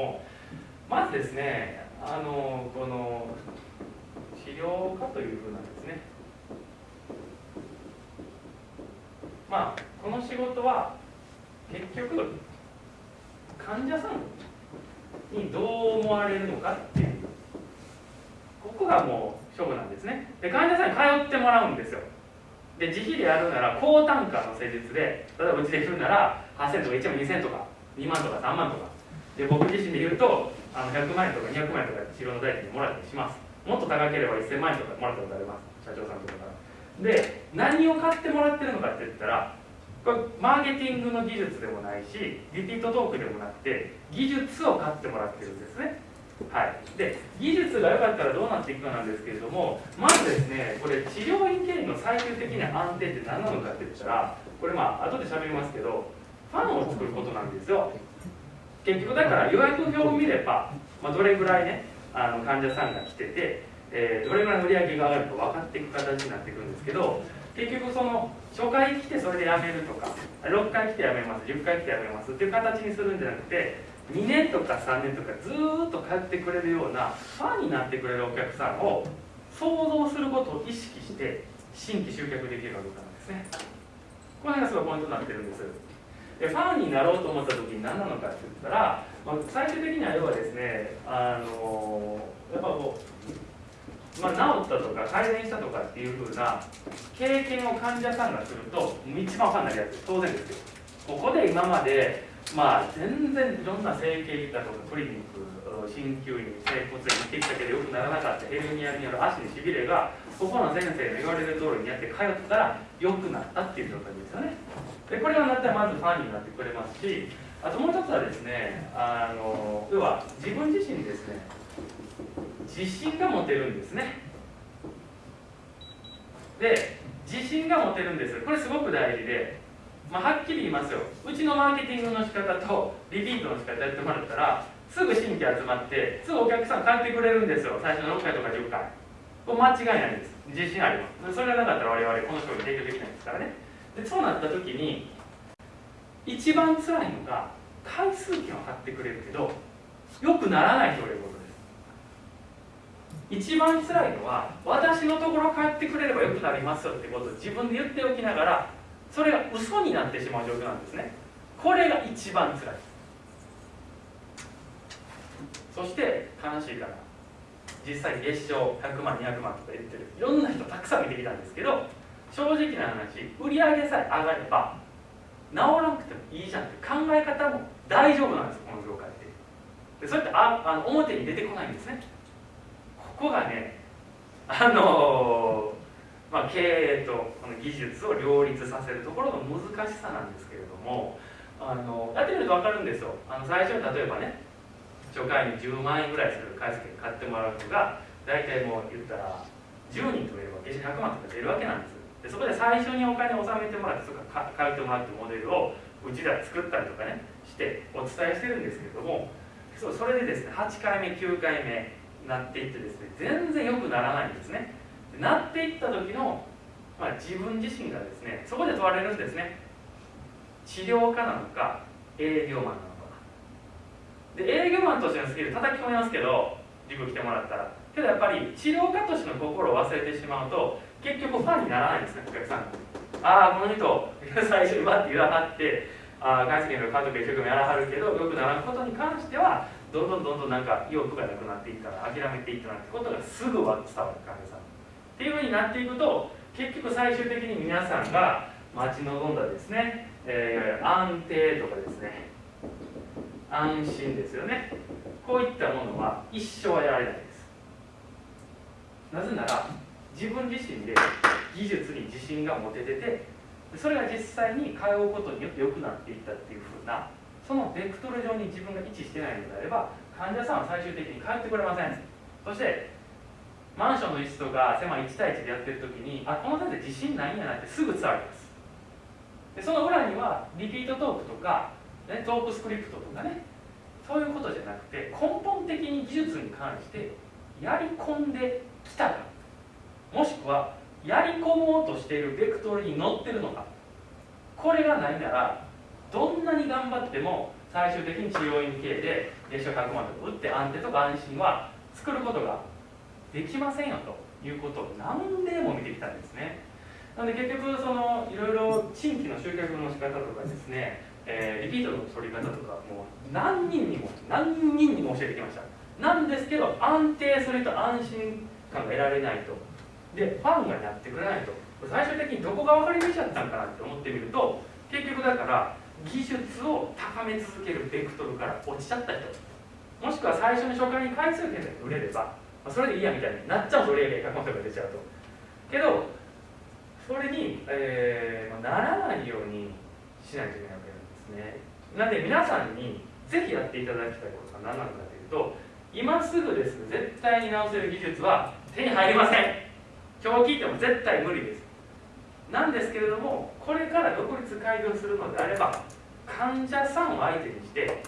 もまずですねあのこの治療科というふうなんですね。まあこの仕事は結局患者さんにどう思われるのかっていうここがもう勝負なんですね。で患者さんに通ってもらうんですよ。で自費でやるなら高単価の施術で例えばうちで言うなら8000とか1万2000とか2万とか3万とかで僕自身で言うとあの100万円とか200万円とか治療の代金もらったりします。もっと高ければ1000万円とかもらったことあります。社長さんとかから。で何を買ってもらってるのかって言ったらこれマーケティングの技術でもないしリピートトークでもなくて技術を買ってもらってるんですね。はい、で技術が良かったらどうなっていくかなんですけれどもまずですねこれ治療院経営の最終的な安定って何なのかって言ったらこれまあ後で喋りますけどファンを作ることなんですよ。結局だから予約表を見れば、まあ、どれぐらいねあの患者さんが来てて、えー、どれぐらいの売り上げが上がるか分かっていく形になっていくんですけど結局その初回来てそれで辞めるとか6回来て辞めます10回来て辞めますっていう形にするんじゃなくて2年とか3年とかずっと通ってくれるようなファンになってくれるお客さんを想像することを意識して新規集客できるかどうかなんですね。この辺がすごいポイントになってるんですでファンになろうと思った時に何なのかって言ったら、まあ、最終的には要はですねあのやっぱこう、まあ、治ったとか改善したとかっていうふうな経験を患者さんがすると一番ファンになるやつ当然ですよ。ここで今までまあ全然いろんな整形外科とかクリニック鍼灸院整骨院行ってきたけどよくならなかったヘルニアによる足にしびれがここの先生の言われる通りにやって通ったら良くなったっていう状態ですよね。でこれがなったらまずファンになってくれますしあともう一つはですねあの要は自分自身ですね自信が持てるんですね。で自信が持てるんです。これすごく大事でまあ、はっきり言いますよ。うちのマーケティングの仕方とリピートの仕方やってもらったらすぐ新規集まってすぐお客さん帰ってくれるんですよ。最初の6回とか10回。これ間違いないです。自信あります。それがなかったら我々この商品提供できないですからね。でそうなった時に一番辛いのが回数券は買ってくれるけどよくならないということです。一番辛いのは私のところ帰ってくれればよくなりますよってことを自分で言っておきながらそれが嘘になってしまう状況なんですね。これが一番辛い。そして悲しいから実際月賞100万200万とか言ってるいろんな人たくさん見てきたんですけど正直な話売り上げさえ上がれば治らなくてもいいじゃんって考え方も大丈夫なんですこの業界って。でそれってああの表に出てこないんですね。ここがねあのまあ、経営とこの技術を両立させるところの難しさなんですけれどもあのやってみると分かるんですよ。あの最初に例えばね初回に10万円ぐらいする回数券買ってもらう人が大体もう言ったら10人といれば月収100万とか出るわけなんですでそこで最初にお金を納めてもらってそこから通ってもらうってモデルをうちで作ったりとかねしてお伝えしてるんですけれどもそうそれでですね8回目9回目なっていってですね全然良くならないんですね。なっていった時の、まあ、自分自身がですねそこで問われるんですね。治療家なのか営業マンなのか。で営業マンとしてのスキル叩き込みますけど塾来てもらったら。けどやっぱり治療家としての心を忘れてしまうと結局ファンにならないんですねお客さん。ああこの人最初にバッて言わはってああ外資系の監督一生懸命やらはるけどよくならんことに関してはどんどんどんどんなんか意欲がなくなっていったら諦めていったなんてことがすぐ伝わる患者さんっていうふうになっていくと結局最終的に皆さんが待ち望んだですね、えー、安定とかですね安心ですよね。こういったものは一生はやられないです。なぜなら自分自身で技術に自信が持てててそれが実際に通うことによって良くなっていったっていうふうなそのベクトル上に自分が位置してないのであれば患者さんは最終的に帰ってくれません。そしてマンションの一室とか狭い1対1でやってる時にあこの先生自信ないんやなってすぐ伝わります。でその裏にはリピートトークとか、ね、トークスクリプトとかねそういうことじゃなくて根本的に技術に関してやり込んできたか。もしくはやり込もうとしているベクトルに乗ってるのか。これがないならどんなに頑張っても最終的に治療院系で月賞100万とか打って安定とか安心は作ることができませんよということを何でも見てきたんですね。なので結局そのいろいろ新規の集客の仕方とかですね、えー、リピートの取り方とかもう何人にも何人にも教えてきました。なんですけど安定すると安心感が得られないと。でファンがやってくれないと。最終的にどこが分かり道だったんかなって思ってみると結局だから技術を高め続けるベクトルから落ちちゃった人。もしくは最初に初回に回数券で売れればそれでいいやみたいになっちゃうと売上100万とか出ちゃうと。けどそれに、えー、ならないようにしないといけないわけなんですね。なので皆さんにぜひやっていただきたいことが何なのかというと今すぐです。絶対に直せる技術は手に入りません。今日聞いても絶対無理です。なんですけれどもこれから独立開業するのであれば患者さんを相手にして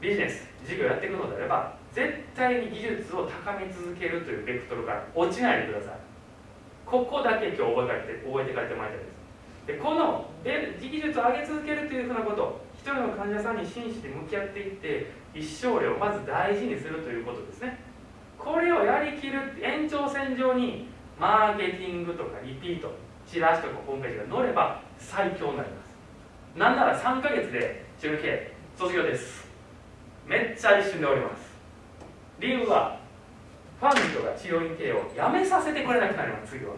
ビジネス事業やっていくのであれば絶対に技術を高め続けるというベクトルから落ちないでください。ここだけ今日覚えて覚えて帰ってもらいたいです。でこの技術を上げ続けるというふうなこと一人の患者さんに真摯に向き合っていって一生量をまず大事にするということですね。これをやりきる延長線上にマーケティングとかリピートチラシとかホームページが載れば最強になります。なんなら3ヶ月で中継卒業です。めっちゃ一瞬でおります。理由はファンの人が治療院経営をやめさせてくれなくなります次は。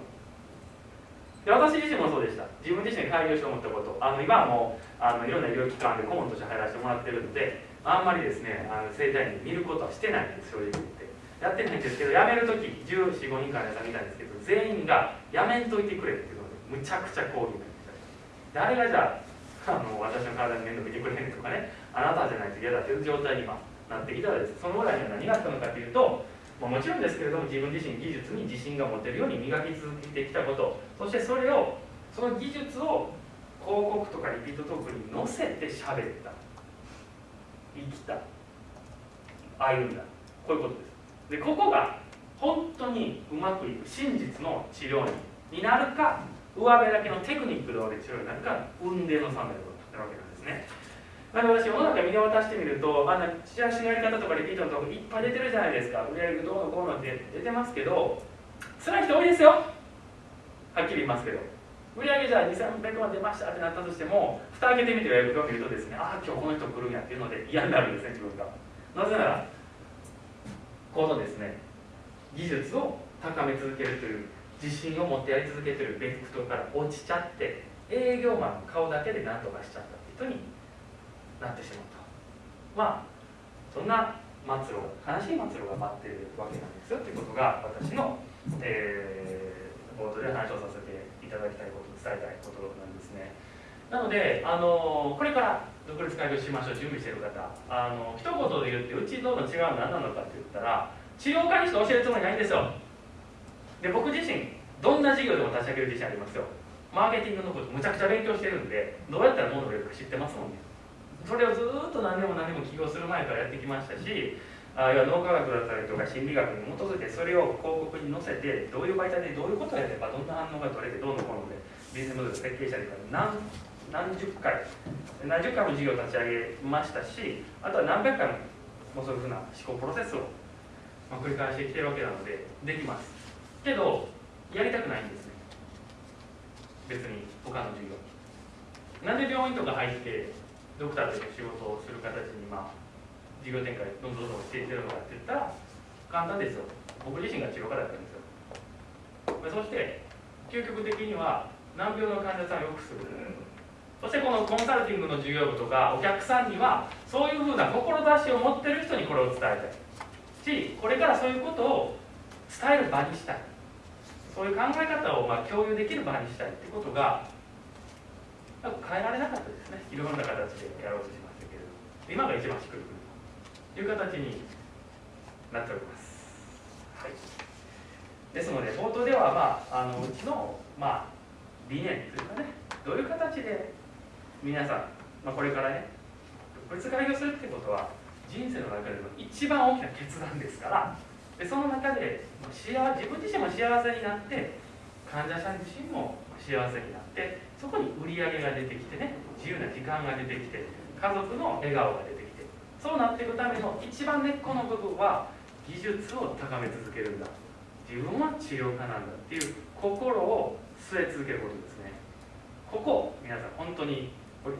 で私自身もそうでした。自分自身で開業しようと思ったこと。あの今はもうあのいろんな医療機関で顧問として入らせてもらってるのであんまりですねあの生体院見ることはしてないんです正直言って。やってないんですけど辞める時1415人からさん見たんですけど全員が辞めんといてくれっていうのでむちゃくちゃ抗議になりました。誰がじゃああの私の体に面倒見てくれへんとかねあなたじゃないと嫌だという状態に今なってきたらですその裏には何があったのかというとまもちろんですけれども自分自身技術に自信が持てるように磨き続けてきたこと。そしてそれをその技術を広告とかリピートトークに載せて喋った。生きた。歩んだ。こういうことです。でここが本当にうまくいく真実の治療になるか上辺だけのテクニックで治療になるか運命の差なるわけです。あの私世の中見渡してみるとあのチラシのやり方とかリピートのとこいっぱい出てるじゃないですか。売り上げどうのこうのって出てますけど辛い人多いですよ。はっきり言いますけど。売上じゃあ2300万出ましたってなったとしても蓋開けてみて予約を見るとですねああ今日この人来るんやっていうので嫌になるんですね自分が。なぜならこのですね技術を高め続けるという自信を持ってやり続けてるベクトルから落ちちゃって営業マンの顔だけで何とかしちゃったって人になってしまった。まあそんな末路悲しい末路が待ってるわけなんですよということが私の、えー、冒頭で話をさせていただきたいこと伝えたいことなんですね。なのであのこれから独立開業しましょう準備してる方。あの一言で言ってうちとの違うのは何なのかって言ったら治療科にしか教えるつもりないんですよ。で僕自身どんな事業でも立ち上げる自信ありますよ。マーケティングのことむちゃくちゃ勉強してるんでどうやったら物を売れるか知ってますもんね。それをずっと何年も何年も起業する前からやってきましたしあるいは脳科学だったりとか心理学に基づいてそれを広告に載せてどういう媒体でどういうことをやればどんな反応が取れてどうのこうのでビジネスモデル設計者で何何十回何十回も事業を立ち上げましたしあとは何百回もそういうふうな思考プロセスを、ま繰り返してきてるわけなのでできます。けどやりたくないんですね。別に他の授業。なんで病院とか入ってドクターとして仕事をする形にまあ事業展開どんどんどんしていってるのかって言ったら簡単ですよ。僕自身が治療家だったんですよ。まあそして究極的には難病の患者さんを良くする。そしてこのコンサルティングの事業部とかお客さんにはそういうふうな志を持ってる人にこれを伝えたい。しこれからそういうことを伝える場にしたい。そういう考え方をまあ共有できる場にしたいってことが変えられなかったですね。いろんな形でやろうとしましたけれども。今が一番しっくりくるという形になっております、はい、ですので冒頭では、まあ、あのうちの、まあ、理念というかねどういう形で皆さん、まあ、これからね独立開業するってことは人生の中での一番大きな決断ですからでその中で幸自分自身も幸せになって患者さん自身も幸せになってそこに売り上げが出てきてね自由な時間が出てきて家族の笑顔が出てきてそうなっていくための一番根っこの部分は技術を高め続けるんだ。自分は治療家なんだっていう心を据え続けることですね。ここ皆さん本当に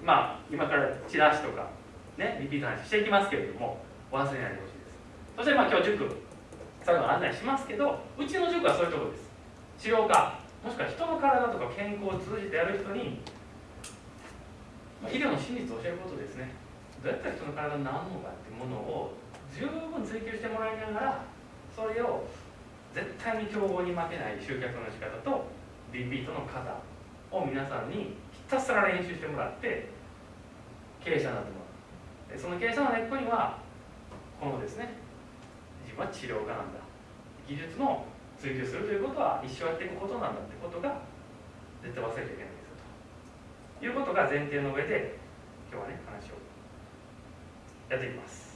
まあ今からチラシとかねリピート話していきますけれども忘れないでほしいです。そしてまあ今日塾最後の案内しますけどうちの塾はそういうところです。治療家。もしくは人の体とか健康を通じてやる人に、まあ、医療の真実を教えることですね。どうやったら人の体になるのかっていうものを十分追求してもらいながらそれを絶対に競合に負けない集客の仕方とリピートの方を皆さんにひたすら練習してもらって経営者になってもらう。でその経営者の根っこにはこのですね自分は治療家なんだ。技術の追求するということは一生やっていくことなんだってことが絶対忘れちゃいけないんですよということが前提の上で今日はね話をやっていきます。